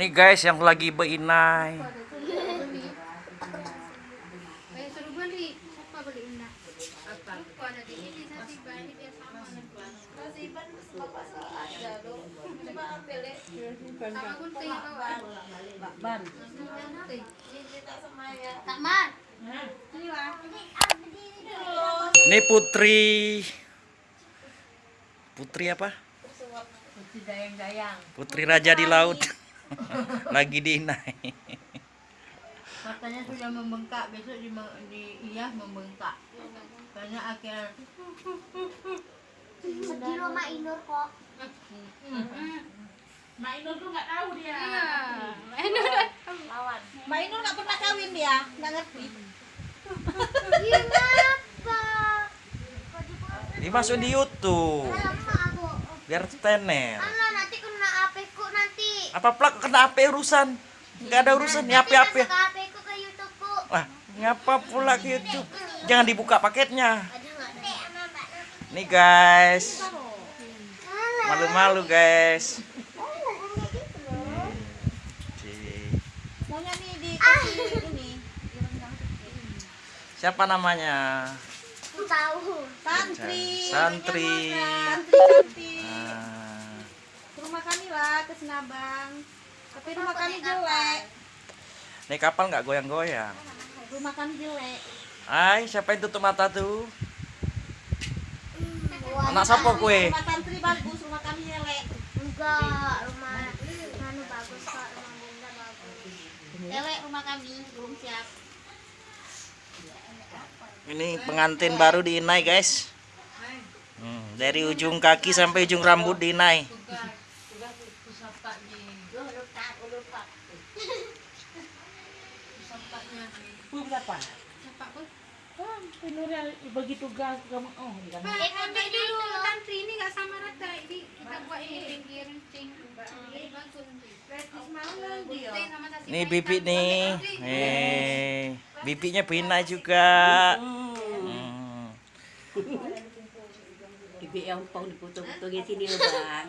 Nih guys yang lagi. Eh mar. Ini Putri. Putri apa? Putri dayang-dayang. Putri Raja di Laut. lagi diinai. Matanya sudah membengkak, besok di, di iya membengkak. Karena akhirnya Di rumah Inur kok. Mak Inul tuh nggak tahu dia. Iya. Ini udah. lawan. Mbak Inul nggak pernah kawin dia, nggak ngerti. Ngapa? Dimasukin di YouTube. Biar tener. Alah nanti kena HP ku nanti. Apa plak kena HP urusan? Enggak ada urusan ya HP HP. Ku ke YouTube ku. Wah, ngapa pula ke YouTube? Jangan dibuka paketnya. Nih guys. Malu-malu guys. Ah. ini. Siapa namanya? Tahu. Santri. Santri. Santri ke Senabang. Tapi rumah kami jelek. Nih kapal nggak goyang-goyang. Rumah kami jelek. Hai, siapa yang tutup mata tuh? Wah, Anak siapa kue? Rumah santri bagus, rumah kami jelek. Enggak, rumah Nanu bagus kok, rumah Bunda bagus. Jelek rumah kami, belum siap. Ini pengantin baru di Inai guys. Hmm, dari ujung kaki sampai ujung rambut di Bu berapa? Siapa pun. Oh, tugas kamu. Oh, kan. Ambil dulu santri ini nggak sama rata. Ini kita buat ini ringgi runcing. Ini bagus. Gunting sama nasi Nih bang. bibi nih. Eh, bibinya Bina juga. Hmm. Bibi yang pang dipoto-foto di sini bang.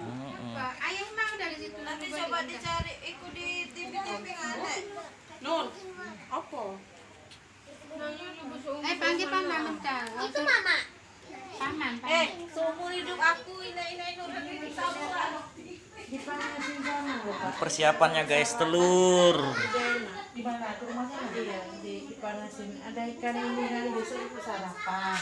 Ayah mah udah di situ. Nanti coba dicari. ikut di TV-TV ada. Nun, apa? Eh, panggil paman. Itu mama. Paman. Eh, seumur hidup aku Persiapannya guys, telur. Ya, Ada ikan ini besok itu sarapan.